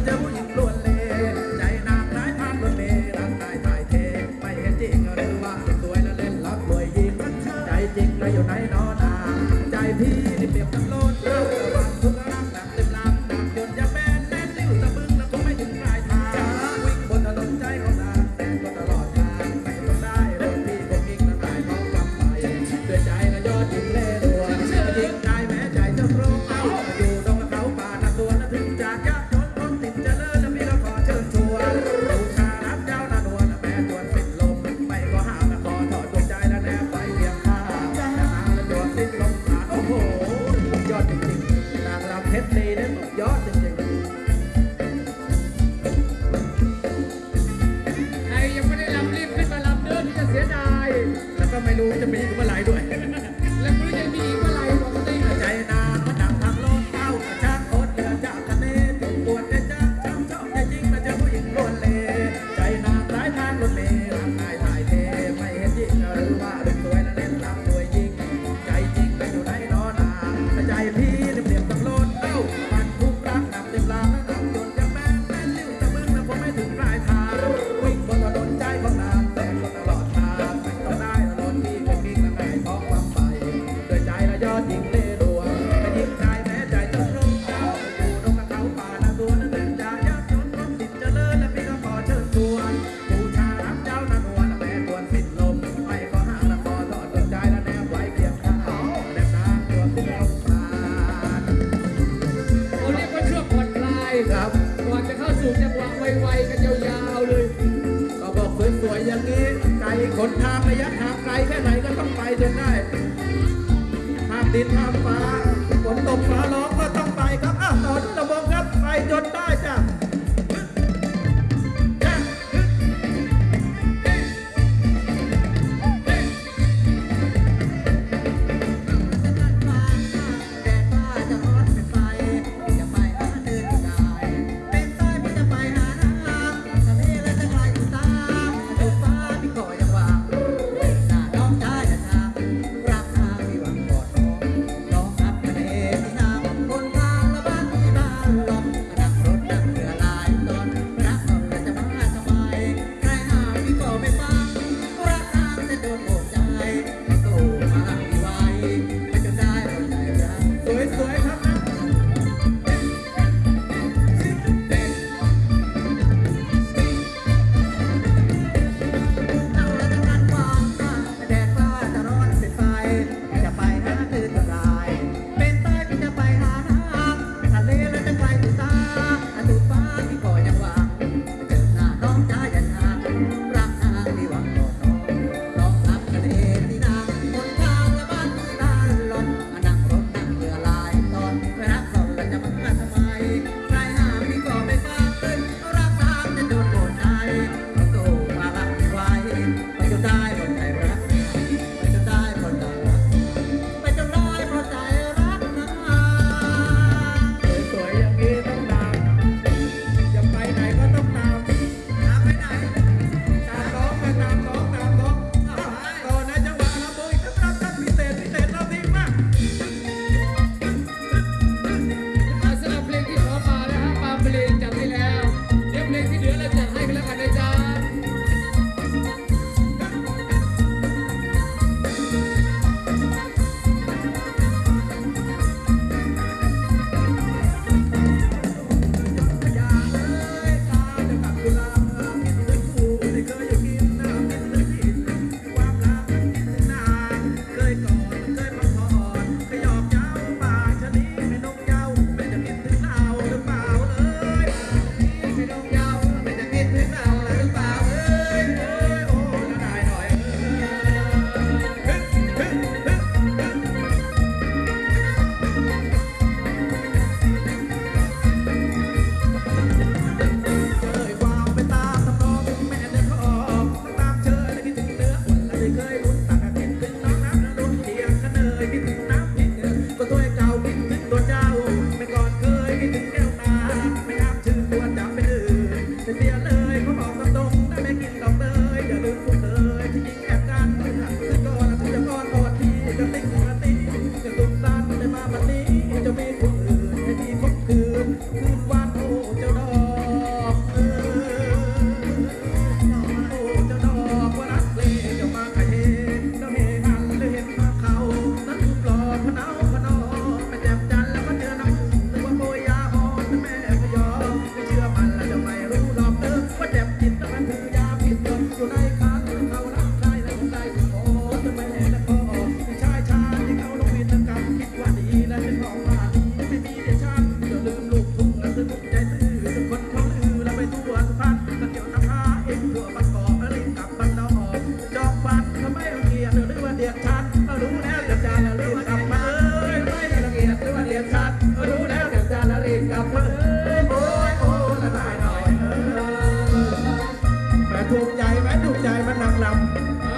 But there were ครับ ก่อนจะเข้าสู่จังหวะไวๆกันยาวๆเลย ก็บอกสวยๆอย่างนี้ไกลขนทางระยะทางไกลแค่ไหนก็ต้องไปจนได้ห้ามดินห้ามฟ้า ถูกใจไหมถูกใจมันนางลำ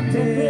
って。